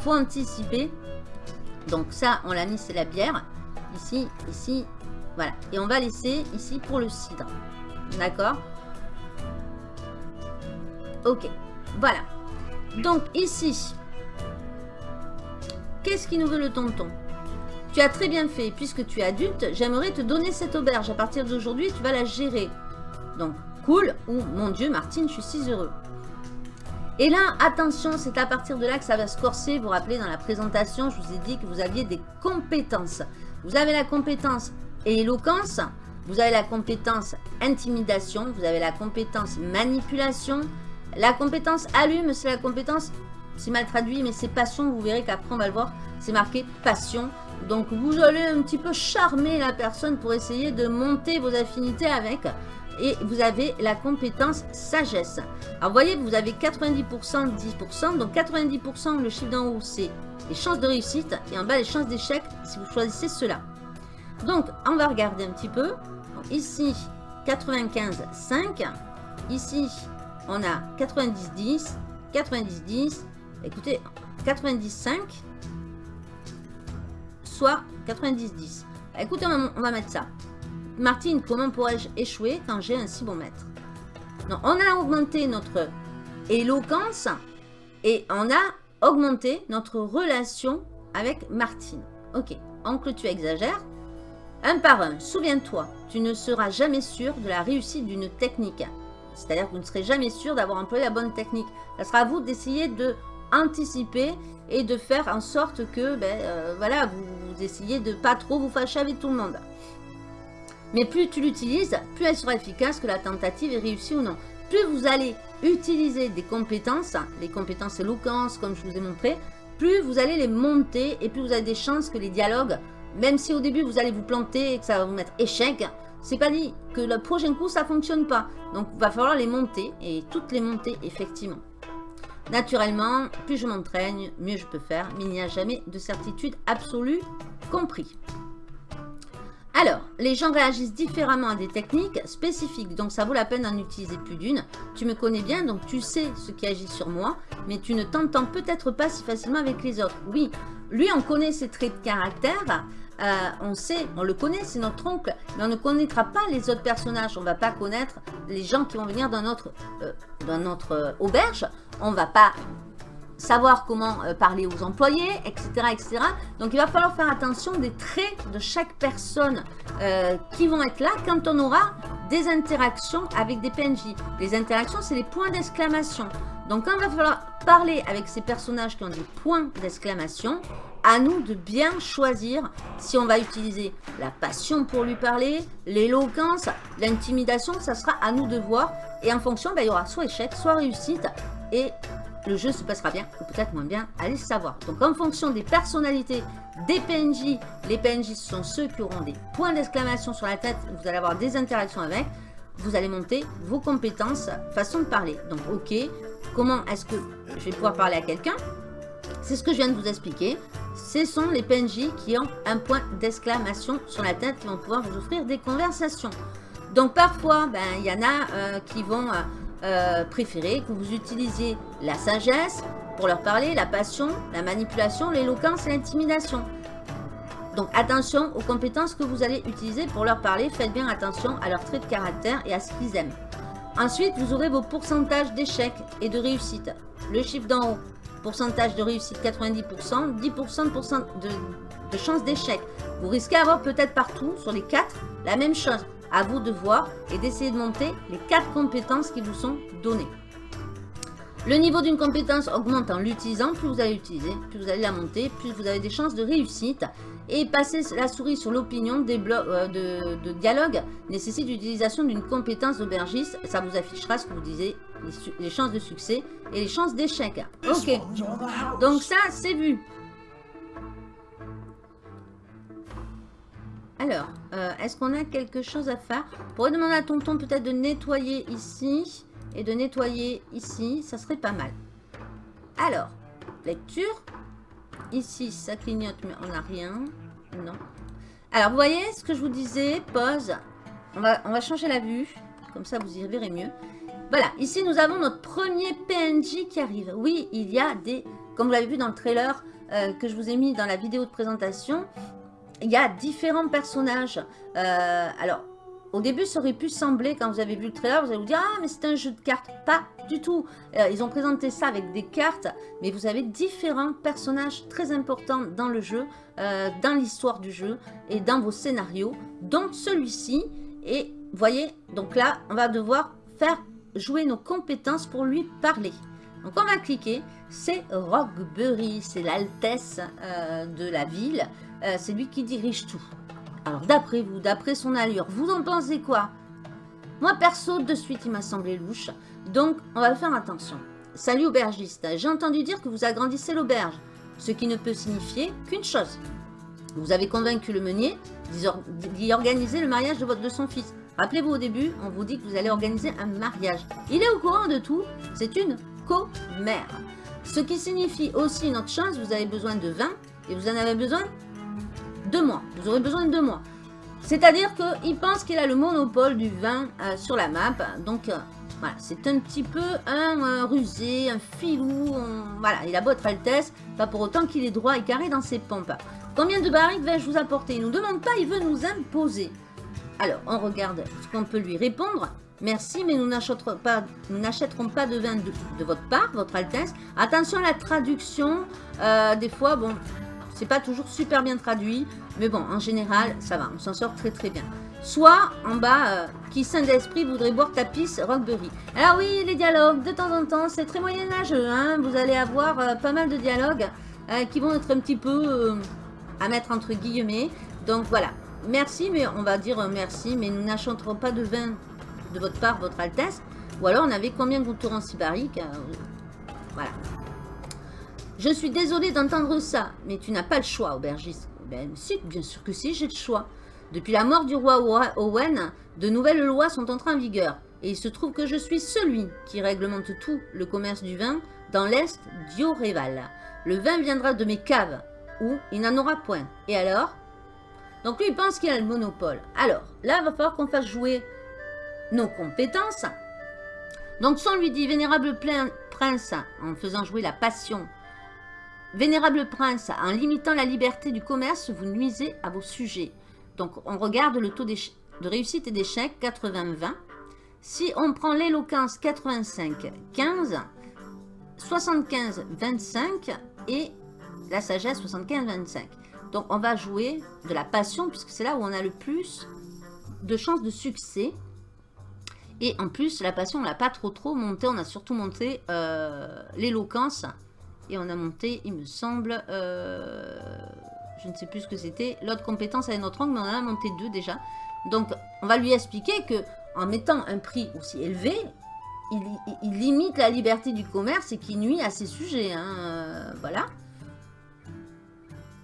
faut anticiper. Donc ça, on l'a mis, c'est la bière. Ici, ici, voilà. Et on va laisser ici pour le cidre. D'accord? Ok. Voilà. Donc ici, qu'est-ce qui nous veut le tonton? Tu as très bien fait. Puisque tu es adulte, j'aimerais te donner cette auberge. À partir d'aujourd'hui, tu vas la gérer. Donc, cool. Ou, mon Dieu, Martine, je suis si heureux. Et là, attention, c'est à partir de là que ça va se corser. Vous vous rappelez, dans la présentation, je vous ai dit que vous aviez des compétences. Vous avez la compétence et éloquence, vous avez la compétence intimidation, vous avez la compétence manipulation La compétence allume, c'est la compétence, c'est mal traduit, mais c'est passion. Vous verrez qu'après, on va le voir, c'est marqué passion. Donc, vous allez un petit peu charmer la personne pour essayer de monter vos affinités avec. Et vous avez la compétence sagesse. Alors, vous voyez, vous avez 90%, 10%. Donc, 90%, le chiffre d'en haut, c'est les chances de réussite. Et en bas, les chances d'échec, si vous choisissez cela. Donc, on va regarder un petit peu. ici, 95, 5. Ici, on a 90, 10. 90, 10. Écoutez, 95 soit 90-10. Bah, écoutez, on va, mettre ça. Martine, comment pourrais-je échouer quand j'ai un si bon maître? On a augmenté notre éloquence et on a augmenté notre relation avec Martine. Ok, oncle, tu exagères. Un par un, souviens-toi, tu ne seras jamais sûr de la réussite d'une technique. C'est-à-dire que vous ne serez jamais sûr d'avoir employé la bonne technique. Ça sera à vous d'essayer de anticiper et de faire en sorte que ben, euh, voilà, vous, essayez de pas trop vous fâcher avec tout le monde. Mais plus tu l'utilises, plus elle sera efficace, que la tentative est réussie ou non. Plus vous allez utiliser des compétences, les compétences éloquence, comme je vous ai montré, plus vous allez les monter et plus vous avez des chances que les dialogues, même si au début vous allez vous planter et que ça va vous mettre échec, c'est pas dit que le prochain coup ça fonctionne pas. Donc il va falloir les monter et toutes les monter effectivement. Naturellement, plus je m'entraîne, mieux je peux faire, mais il n'y a jamais de certitude absolue compris. Alors, les gens réagissent différemment à des techniques spécifiques, donc ça vaut la peine d'en utiliser plus d'une. Tu me connais bien, donc tu sais ce qui agit sur moi, mais tu ne t'entends peut-être pas si facilement avec les autres. Oui, lui, on connaît ses traits de caractère, euh, on sait, on le connaît, c'est notre oncle, mais on ne connaîtra pas les autres personnages. On ne va pas connaître les gens qui vont venir dans notre, euh, dans notre euh, auberge. On ne va pas savoir comment parler aux employés, etc., etc. Donc, il va falloir faire attention des traits de chaque personne qui vont être là quand on aura des interactions avec des PNJ. Les interactions, c'est les points d'exclamation. Donc, quand il va falloir parler avec ces personnages qui ont des points d'exclamation, à nous de bien choisir si on va utiliser la passion pour lui parler, l'éloquence, l'intimidation, ça sera à nous de voir. Et en fonction, ben, il y aura soit échec, soit réussite. Et le jeu se passera bien ou peut-être moins bien, allez savoir. Donc en fonction des personnalités des PNJ, les PNJ sont ceux qui auront des points d'exclamation sur la tête, vous allez avoir des interactions avec, vous allez monter vos compétences, façon de parler. Donc ok, comment est-ce que je vais pouvoir parler à quelqu'un? C'est ce que je viens de vous expliquer. Ce sont les PNJ qui ont un point d'exclamation sur la tête qui vont pouvoir vous offrir des conversations. Donc parfois, ben, il y en a euh, qui vont euh, euh, préférer que vous utilisiez la sagesse pour leur parler, la passion, la manipulation, l'éloquence l'intimidation. Donc attention aux compétences que vous allez utiliser pour leur parler. Faites bien attention à leurs traits de caractère et à ce qu'ils aiment. Ensuite, vous aurez vos pourcentages d'échecs et de réussite. Le chiffre d'en haut, Pourcentage de réussite 90%, 10% de, de, chance d'échec. Vous risquez d'avoir peut-être partout, sur les 4, la même chose. À vous de voir et d'essayer de monter les 4 compétences qui vous sont données. Le niveau d'une compétence augmente en l'utilisant. Plus vous allez l'utiliser, plus vous allez la monter, plus vous avez des chances de réussite. Et passer la souris sur l'opinion des blocs euh, de, dialogue nécessite l'utilisation d'une compétence d'aubergiste. Ça vous affichera ce que vous disiez, les, chances de succès et les chances d'échec. Ok, donc ça c'est vu. Alors, euh, est-ce qu'on a quelque chose à faire On pourrait demander à Tonton peut-être de nettoyer ici et de nettoyer ici. Ça serait pas mal. Alors, lecture. Ici, ça clignote, mais on n'a rien. Non. Alors, vous voyez ce que je vous disais Pause. On va, changer la vue. Comme ça, vous y verrez mieux. Voilà, ici, nous avons notre premier PNJ qui arrive. Oui, il y a des... Comme vous l'avez vu dans le trailer euh, que je vous ai mis dans la vidéo de présentation, il y a différents personnages. Euh, alors, au début, ça aurait pu sembler, quand vous avez vu le trailer, vous allez vous dire « Ah, mais c'est un jeu de cartes !» Pas du tout. Euh, ils ont présenté ça avec des cartes, mais vous avez différents personnages très importants dans le jeu, euh, dans l'histoire du jeu et dans vos scénarios, dont celui-ci. Et voyez, donc là, on va devoir faire jouer nos compétences pour lui parler. Donc on va cliquer, c'est Rockbury, c'est l'altesse de la ville, c'est lui qui dirige tout. Alors, d'après vous, d'après son allure, vous en pensez quoi? Moi, perso, de suite, il m'a semblé louche. Donc, on va faire attention. Salut aubergiste, j'ai entendu dire que vous agrandissez l'auberge, ce qui ne peut signifier qu'une chose. Vous avez convaincu le meunier d'y organiser le mariage de, de son fils. Rappelez-vous au début, on vous dit que vous allez organiser un mariage. Il est au courant de tout, c'est une commère. Ce qui signifie aussi une autre chose, vous avez besoin de vin et vous en avez besoin deux mois. Vous aurez besoin de deux mois. C'est-à-dire qu'il pense qu'il a le monopole du vin euh, sur la map. Donc, euh, voilà, c'est un petit peu un, rusé, un filou. voilà, il a votre Altesse, pas pour autant qu'il est droit et carré dans ses pompes. Combien de barriques vais-je vous apporter? Il ne nous demande pas, il veut nous imposer. Alors, on regarde ce qu'on peut lui répondre. Merci, mais nous n'achèterons pas, de vin de, votre part, votre Altesse. Attention à la traduction. Euh, des fois, bon, c'est pas toujours super bien traduit. Mais bon, en général, ça va. On s'en sort très très bien. Soit, en bas, euh, qui saint d'esprit voudrait boire ta pisse Rockberry. Alors oui, les dialogues, de temps en temps, c'est très moyenâgeux. Hein Vous allez avoir euh, pas mal de dialogues qui vont être un petit peu à mettre entre guillemets. Donc voilà. Merci, mais on va dire merci, mais nous n'achèterons pas de vin de votre part, votre Altesse. Ou alors, on avait combien de tours en Sibarique Voilà. Je suis désolée d'entendre ça, mais tu n'as pas le choix, aubergiste. Ben si, bien sûr que si, j'ai le choix. Depuis la mort du roi Owen, de nouvelles lois sont entrées en vigueur. Et il se trouve que je suis celui qui réglemente tout le commerce du vin dans l'Est d'Ioréval. Le vin viendra de mes caves, où il n'en aura point. Et alors? Donc lui, il pense qu'il a le monopole. Alors, là, il va falloir qu'on fasse jouer nos compétences. Donc, si on lui dit « Vénérable prince » en faisant jouer la passion, « Vénérable prince, en limitant la liberté du commerce, vous nuisez à vos sujets. » Donc, on regarde le taux de réussite et d'échec, 80-20. Si on prend l'éloquence, 85-15, 75-25 et la sagesse, 75-25. Donc, on va jouer de la passion, puisque c'est là où on a le plus de chances de succès. Et en plus, la passion, on l'a pas trop trop monté. On a surtout monté euh, l'éloquence. Et on a monté, il me semble, euh, je ne sais plus ce que c'était, l'autre compétence avec notre angle, mais on en a monté deux déjà. Donc, on va lui expliquer que en mettant un prix aussi élevé, il, limite la liberté du commerce et qui nuit à ses sujets. Hein, euh, voilà.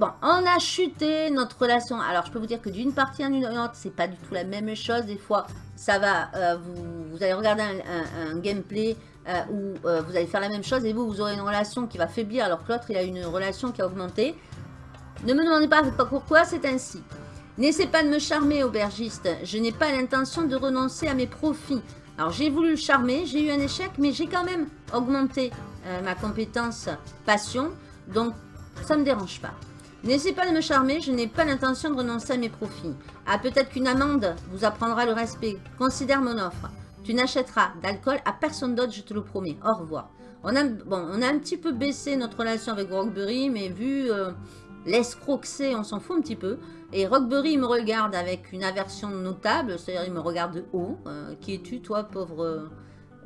Bon, on a chuté notre relation. Alors, je peux vous dire que d'une partie à une autre, c'est pas du tout la même chose. Des fois, ça va, euh, vous, allez regarder un, gameplay euh, où euh, vous allez faire la même chose et vous, vous aurez une relation qui va faiblir alors que l'autre, il a une relation qui a augmenté. Ne me demandez pas pourquoi, c'est ainsi. N'essaie pas de me charmer, aubergiste. Je n'ai pas l'intention de renoncer à mes profits. Alors, j'ai voulu le charmer, j'ai eu un échec, mais j'ai quand même augmenté ma compétence passion. Donc, ça ne me dérange pas. N'essayez pas de me charmer, je n'ai pas l'intention de renoncer à mes profits. Ah, peut-être qu'une amende vous apprendra le respect. Considère mon offre. Tu n'achèteras d'alcool à personne d'autre, je te le promets. Au revoir. On a, bon, on a un petit peu baissé notre relation avec Rockberry, mais vu euh, l'escroquer, on s'en fout un petit peu. Et Rockberry me regarde avec une aversion notable, c'est-à-dire il me regarde de haut. Euh, qui es-tu, toi, pauvre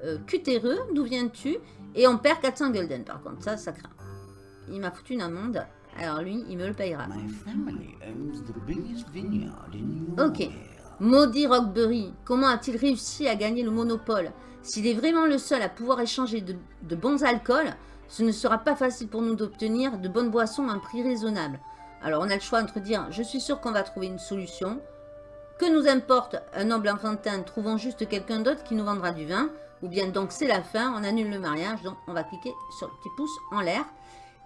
euh, cutéreux D'où viens-tu? Et on perd 400 golden, par contre, ça, ça craint. Il m'a foutu une amende. Alors lui, il me le payera. Ok. Maudit Rockberry, comment a-t-il réussi à gagner le monopole? S'il est vraiment le seul à pouvoir échanger de, bons alcools, ce ne sera pas facile pour nous d'obtenir de bonnes boissons à un prix raisonnable. Alors on a le choix entre dire « je suis sûr qu'on va trouver une solution », que nous importe un noble enfantin, trouvons juste quelqu'un d'autre qui nous vendra du vin, ou bien donc c'est la fin, on annule le mariage, donc on va cliquer sur le petit pouce en l'air.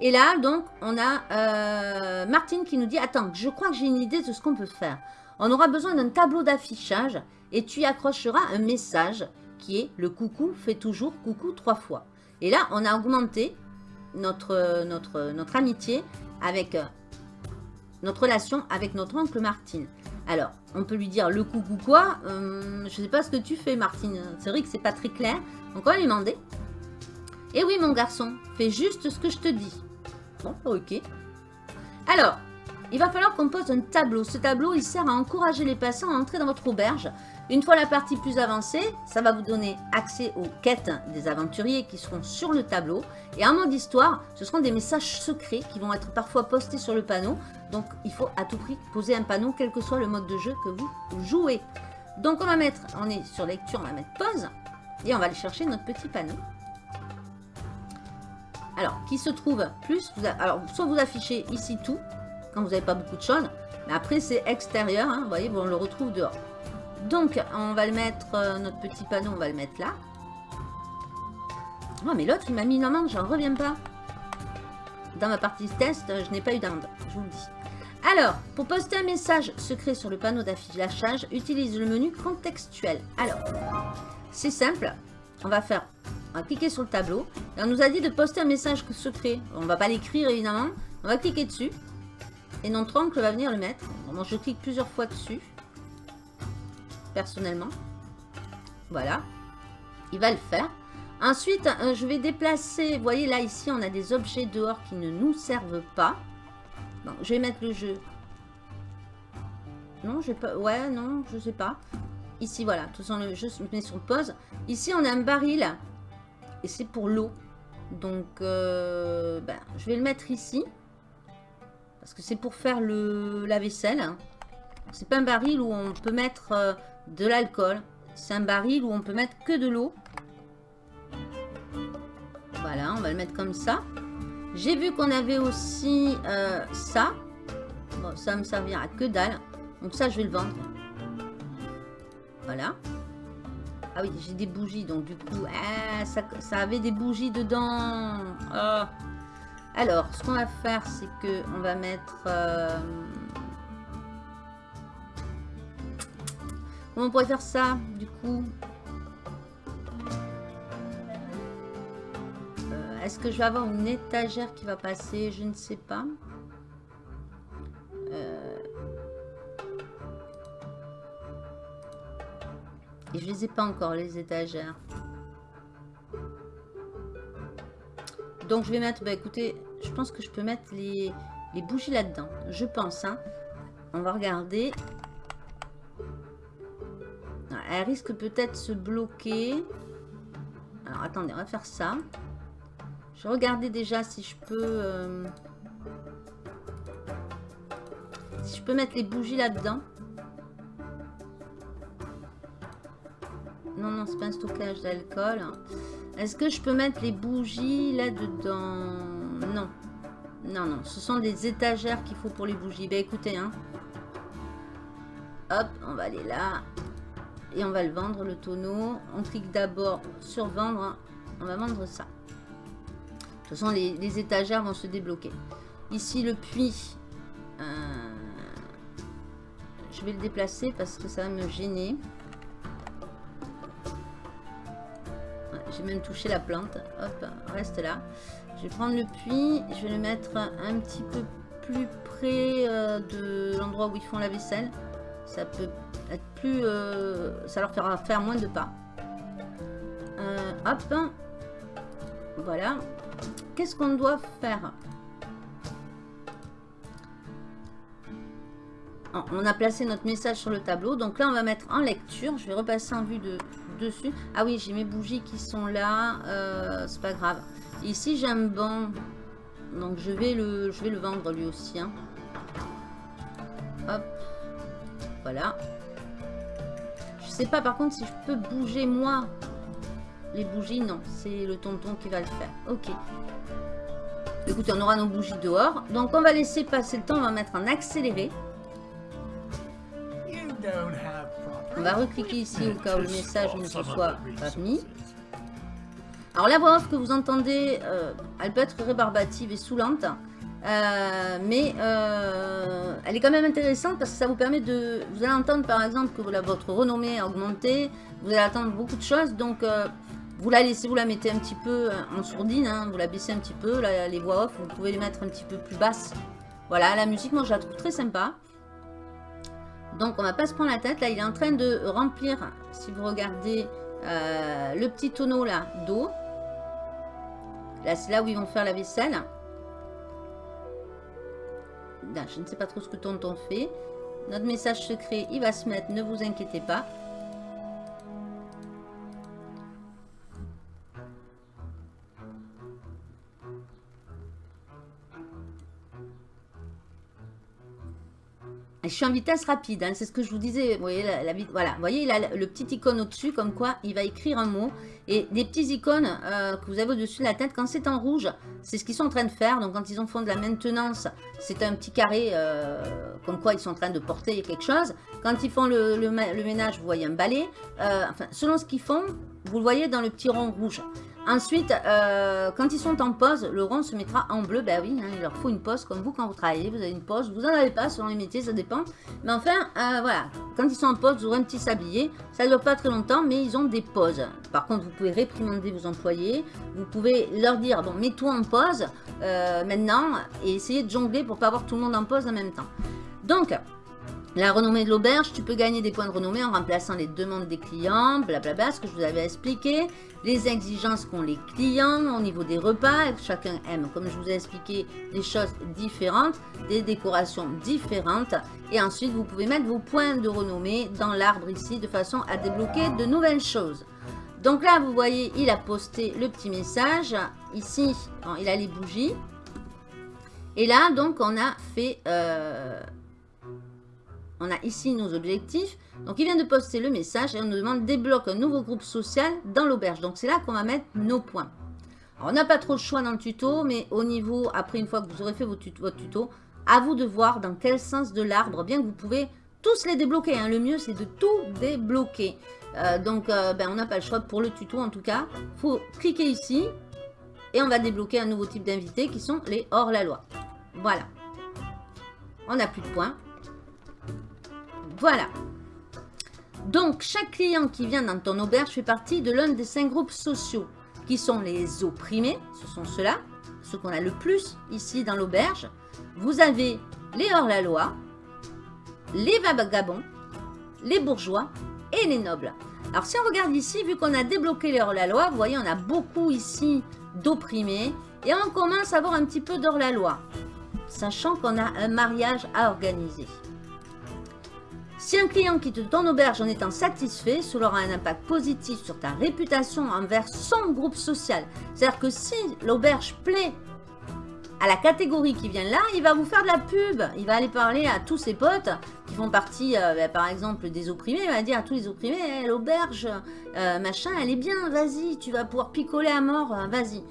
Et là, donc, on a euh, Martine qui nous dit « Attends, je crois que j'ai une idée de ce qu'on peut faire. On aura besoin d'un tableau d'affichage et tu y accrocheras un message qui est « Le coucou fait toujours coucou trois fois ». Et là, on a augmenté notre, notre, notre amitié avec notre relation avec notre oncle Martine. Alors, on peut lui dire le coucou quoi? Euh, Je ne sais pas ce que tu fais, Martine. C'est vrai que c'est pas très clair. Donc, on va lui demander. Eh oui, mon garçon, fais juste ce que je te dis. Bon, ok. Alors, il va falloir qu'on pose un tableau. Ce tableau, il sert à encourager les passants à entrer dans votre auberge. Une fois la partie plus avancée, ça va vous donner accès aux quêtes des aventuriers qui seront sur le tableau. Et en mode histoire, ce seront des messages secrets qui vont être parfois postés sur le panneau. Donc, il faut à tout prix poser un panneau, quel que soit le mode de jeu que vous jouez. Donc on va mettre, on est sur lecture, on va mettre pause. Et on va aller chercher notre petit panneau. Alors, qui se trouve plus, alors soit vous affichez ici tout, quand vous n'avez pas beaucoup de choses. Mais après c'est extérieur, hein, vous voyez, on le retrouve dehors. Donc, on va le mettre, euh, notre petit panneau, on va le mettre là. Oh, mais l'autre, il m'a mis une amende, j'en reviens pas. Dans ma partie test, je n'ai pas eu d'amende, je vous le dis. Alors, pour poster un message secret sur le panneau d'affichage, utilise le menu contextuel. Alors, c'est simple. On va faire, on va cliquer sur le tableau. Et on nous a dit de poster un message secret. On va pas l'écrire évidemment. On va cliquer dessus. Et notre oncle va venir le mettre. Je clique plusieurs fois dessus. Personnellement. Voilà. Il va le faire. Ensuite, euh, je vais déplacer... Vous voyez, là, ici, on a des objets dehors qui ne nous servent pas. Bon, je vais mettre le jeu. Non, j'ai pas... Ouais, non, je sais pas. Ici, voilà. Tout ça, le jeu se met sur pause. Ici, on a un baril. Et c'est pour l'eau. Donc, euh, ben, je vais le mettre ici. Parce que c'est pour faire la vaisselle. C'est pas un baril où on peut mettre euh, de l'alcool. C'est un baril où on peut mettre que de l'eau. Voilà, on va le mettre comme ça. J'ai vu qu'on avait aussi euh, ça. Bon, ça me servira que dalle. Donc ça, je vais le vendre. Voilà. Ah oui, j'ai des bougies, donc du coup, ah, ça, avait des bougies dedans. Oh. Alors, ce qu'on va faire, c'est que on va mettre... Euh, comment on pourrait faire ça, du coup? Euh, Est-ce que je vais avoir une étagère qui va passer? Je ne sais pas. Euh, et je les ai pas encore, les étagères. Donc, je vais mettre... Bah, écoutez, je pense que je peux mettre les, bougies là-dedans. Je pense, hein. On va regarder. Elle risque peut-être se bloquer. Alors, attendez, on va faire ça. Je vais regarder déjà si je peux... Euh, si je peux mettre les bougies là-dedans. Non, non, c'est pas un stockage d'alcool. Est-ce que je peux mettre les bougies là-dedans Non. Non, non. Ce sont des étagères qu'il faut pour les bougies. Ben écoutez, hein. Hop, on va aller là. Et on va le vendre, le tonneau. On clique d'abord sur vendre. On va vendre ça. De toute façon, les, étagères vont se débloquer. Ici, le puits. Euh, je vais le déplacer parce que ça va me gêner. Même touché la plante. Hop, reste là. Je vais prendre le puits. Je vais le mettre un petit peu plus près euh, de l'endroit où ils font la vaisselle. Ça peut être plus... Euh, ça leur fera faire moins de pas. Euh, hop. Voilà. Qu'est-ce qu'on doit faire? On a placé notre message sur le tableau. Donc là, on va mettre en lecture. Je vais repasser en vue de, dessus. Ah oui, j'ai mes bougies qui sont là. Euh, c'est pas grave. Ici, j'ai un banc. Donc, je vais le, je vais le vendre lui aussi. Hein. Voilà. Je sais pas par contre si je peux bouger moi. Les bougies, non. C'est le tonton qui va le faire. Ok. Écoutez, on aura nos bougies dehors. Donc, on va laisser passer le temps. On va mettre en accéléré. On va recliquer ici au cas où le message ne se soit pas mis. Alors la voix off que vous entendez, euh, elle peut être rébarbative et saoulante. Euh, mais euh, elle est quand même intéressante parce que ça vous permet de... Vous allez entendre par exemple que votre renommée a augmenté. Vous allez entendre beaucoup de choses. Donc vous la laissez, vous la mettez un petit peu en sourdine. Hein, vous la baissez un petit peu. les voix off, vous pouvez les mettre un petit peu plus basses. Voilà, la musique, moi je la trouve très sympa. Donc on va pas se prendre la tête. Là, il est en train de remplir, si vous regardez, euh, le petit tonneau là d'eau. Là, c'est là où ils vont faire la vaisselle. Je ne sais pas trop ce que tonton fait. Notre message secret, il va se mettre, ne vous inquiétez pas. Je suis en vitesse rapide, hein, c'est ce que je vous disais. Vous voyez, voilà. Il a le petit icône au-dessus, comme quoi il va écrire un mot. Et des petits icônes euh, que vous avez au-dessus de la tête, quand c'est en rouge, c'est ce qu'ils sont en train de faire. Donc, quand ils ont font de la maintenance, c'est un petit carré, euh, comme quoi ils sont en train de porter quelque chose. Quand ils font le, le, ménage, vous voyez un balai. Euh, enfin, selon ce qu'ils font, vous le voyez dans le petit rond rouge. Ensuite, euh, quand ils sont en pause, le rond se mettra en bleu. Ben oui, hein, il leur faut une pause comme vous quand vous travaillez. Vous avez une pause, vous n'en avez pas selon les métiers, ça dépend. Mais enfin, euh, voilà, quand ils sont en pause, vous aurez un petit sablier. Ça ne dure pas très longtemps, mais ils ont des pauses. Par contre, vous pouvez réprimander vos employés. Vous pouvez leur dire, bon, mets-toi en pause euh, maintenant et essayer de jongler pour pas avoir tout le monde en pause en même temps. Donc, la renommée de l'auberge, tu peux gagner des points de renommée en remplaçant les demandes des clients, blablabla, ce que je vous avais expliqué. Les exigences qu'ont les clients au niveau des repas. Chacun aime, comme je vous ai expliqué, des choses différentes, des décorations différentes. Et ensuite, vous pouvez mettre vos points de renommée dans l'arbre ici de façon à débloquer de nouvelles choses. Donc là, vous voyez, il a posté le petit message. Ici, il a les bougies. Et là, donc, on a fait... Euh, on a ici nos objectifs. Donc, il vient de poster le message et on nous demande débloque un nouveau groupe social dans l'auberge. Donc, c'est là qu'on va mettre nos points. On n'a pas trop de choix dans le tuto, mais au niveau, après une fois que vous aurez fait votre tuto, à vous de voir dans quel sens de l'arbre, bien que vous pouvez tous les débloquer. Hein. Le mieux, c'est de tout débloquer. Euh, donc, euh, ben, on n'a pas le choix pour le tuto en tout cas. Il faut cliquer ici et on va débloquer un nouveau type d'invités qui sont les hors-la-loi. Voilà. On n'a plus de points. Voilà. Donc, chaque client qui vient dans ton auberge fait partie de l'un des cinq groupes sociaux, qui sont les opprimés, ce sont ceux-là, ceux qu'on a le plus ici dans l'auberge. Vous avez les hors-la-loi, les vagabonds, les bourgeois et les nobles. Alors, si on regarde ici, vu qu'on a débloqué les hors-la-loi, vous voyez, on a beaucoup ici d'opprimés, et on commence à avoir un petit peu d'hors-la-loi, sachant qu'on a un mariage à organiser. Si un client quitte ton auberge en étant satisfait, cela aura un impact positif sur ta réputation envers son groupe social. C'est-à-dire que si l'auberge plaît à la catégorie qui vient là, il va vous faire de la pub. Il va aller parler à tous ses potes qui font partie, euh, ben, par exemple, des opprimés. Il va dire à tous les opprimés, eh, l'auberge, euh, machin, elle est bien, vas-y, tu vas pouvoir picoler à mort, euh, vas-y.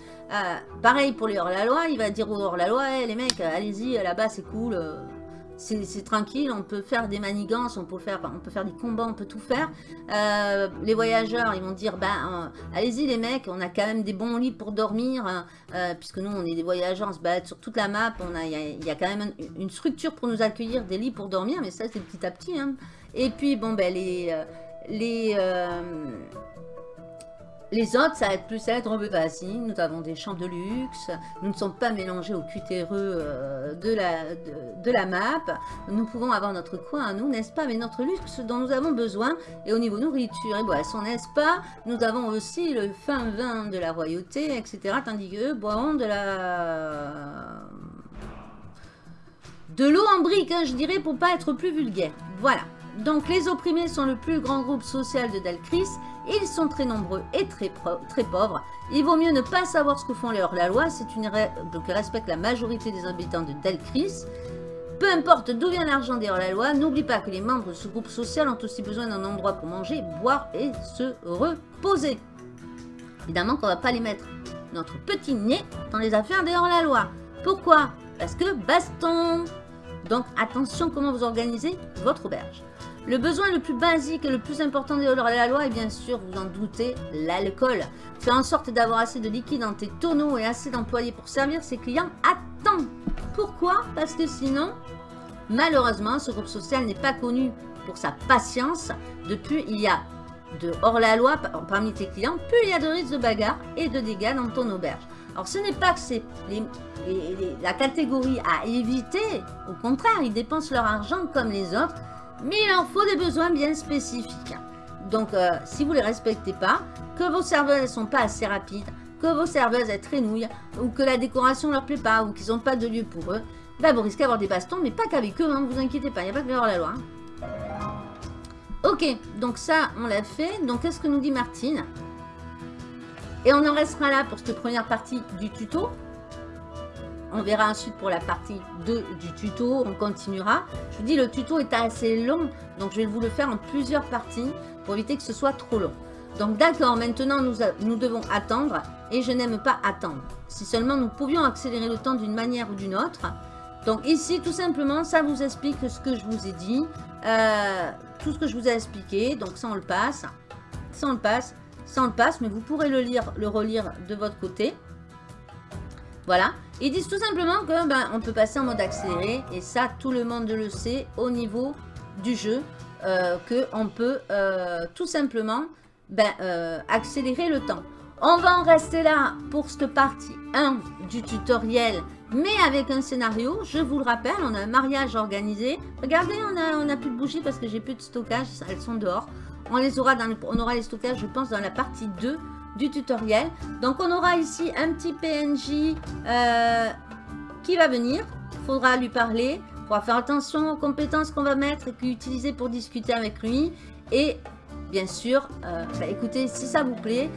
pareil pour les hors-la-loi, il va dire aux hors-la-loi, eh, les mecs, allez-y, là-bas, c'est cool c'est tranquille, on peut faire des manigances, on peut faire, on peut faire des combats, on peut tout faire. Euh, les voyageurs, ils vont dire, ben, euh, allez-y les mecs, on a quand même des bons lits pour dormir, hein. euh, puisque nous, on est des voyageurs, on se balade sur toute la map, il y, a quand même une, structure pour nous accueillir, des lits pour dormir, mais ça, c'est petit à petit. Hein. Et puis, bon, ben, les... les les autres, ça va être plus être un peu facile. Nous avons des chambres de luxe. Nous ne sommes pas mélangés au cutéreux euh, de, la, de, la map. Nous pouvons avoir notre coin à nous, n'est-ce pas? Mais notre luxe dont nous avons besoin. Et au niveau nourriture et boisson, n'est-ce pas? Nous avons aussi le fin vin de la royauté, etc. Tandis qu'eux boiront de la... De l'eau en brique, hein, je dirais, pour pas être plus vulgaire. Voilà. Donc, les opprimés sont le plus grand groupe social de Dalcris. Ils sont très nombreux et très, très pauvres. Il vaut mieux ne pas savoir ce que font les hors-la-loi. C'est une règle que respecte la majorité des habitants de Dalcris. Peu importe d'où vient l'argent des hors-la-loi, n'oublie pas que les membres de ce groupe social ont aussi besoin d'un endroit pour manger, boire et se reposer. Évidemment qu'on ne va pas les mettre notre petit nez dans les affaires des hors-la-loi. Pourquoi? Parce que baston Donc attention comment vous organisez votre auberge. Le besoin le plus basique et le plus important de la loi est bien sûr, vous en doutez, l'alcool. Fais en sorte d'avoir assez de liquide dans tes tonneaux et assez d'employés pour servir ses clients à temps. Pourquoi? Parce que sinon, malheureusement, ce groupe social n'est pas connu pour sa patience. Depuis, il y a de hors-la-loi parmi tes clients, plus il y a de risques de bagarre et de dégâts dans ton auberge. Alors ce n'est pas que c'est la catégorie à éviter, au contraire, ils dépensent leur argent comme les autres, mais il en faut des besoins bien spécifiques. Donc, euh, si vous ne les respectez pas, que vos serveuses ne sont pas assez rapides, que vos serveuses elles traînouillent, ou que la décoration ne leur plaît pas, ou qu'ils n'ont pas de lieu pour eux, bah, vous risquez d'avoir des bastons, mais pas qu'avec eux, ne hein, vous inquiétez pas, il n'y a pas que la loi. Hein. Ok, donc ça, on l'a fait. Donc, qu'est-ce que nous dit Martine? Et on en restera là pour cette première partie du tuto. on verra ensuite pour la partie 2 du tuto, on continuera. Je vous dis, le tuto est assez long, donc je vais vous le faire en plusieurs parties pour éviter que ce soit trop long. Donc d'accord, maintenant nous, nous devons attendre et je n'aime pas attendre. Si seulement nous pouvions accélérer le temps d'une manière ou d'une autre. Donc ici, tout simplement, ça vous explique ce que je vous ai dit. Euh, tout ce que je vous ai expliqué. Donc ça, on le passe. Ça, on le passe. On le passe. Mais vous pourrez le lire, le relire de votre côté. Voilà. Ils disent tout simplement que ben, on peut passer en mode accéléré. Et ça, tout le monde le sait au niveau du jeu. Euh, qu'on peut euh, tout simplement ben, euh, accélérer le temps. On va en rester là pour cette partie 1 du tutoriel, mais avec un scénario. Je vous le rappelle, on a un mariage organisé. Regardez, on a, on a plus de bougies parce que j'ai plus de stockage, elles sont dehors. On les aura on aura les stockages, je pense, dans la partie 2 du tutoriel. Donc, on aura ici un petit PNJ euh, qui va venir. Faudra lui parler. Faudra faire attention aux compétences qu'on va mettre et utiliser pour discuter avec lui. Et bien sûr, euh, bah, écoutez, si ça vous plaît,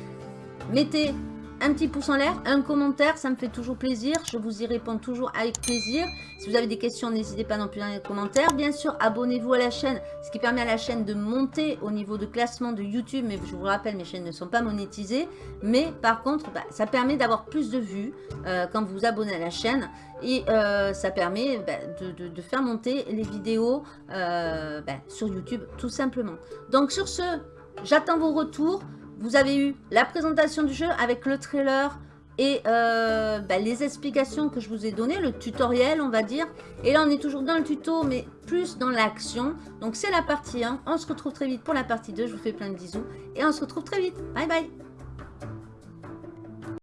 mettez un petit pouce en l'air, un commentaire, ça me fait toujours plaisir. Je vous y réponds toujours avec plaisir. Si vous avez des questions, n'hésitez pas non plus dans les commentaires. Bien sûr, abonnez-vous à la chaîne, ce qui permet à la chaîne de monter au niveau de classement de YouTube. Mais je vous rappelle, mes chaînes ne sont pas monétisées. Mais par contre, bah, ça permet d'avoir plus de vues euh, quand vous vous abonnez à la chaîne. Et euh, ça permet bah, de, faire monter les vidéos euh, bah, sur YouTube, tout simplement. Donc sur ce, j'attends vos retours. Vous avez eu la présentation du jeu avec le trailer et euh, bah, les explications que je vous ai données, le tutoriel on va dire. Et là on est toujours dans le tuto mais plus dans l'action. Donc c'est la partie 1. On se retrouve très vite pour la partie 2. Je vous fais plein de bisous et on se retrouve très vite. Bye bye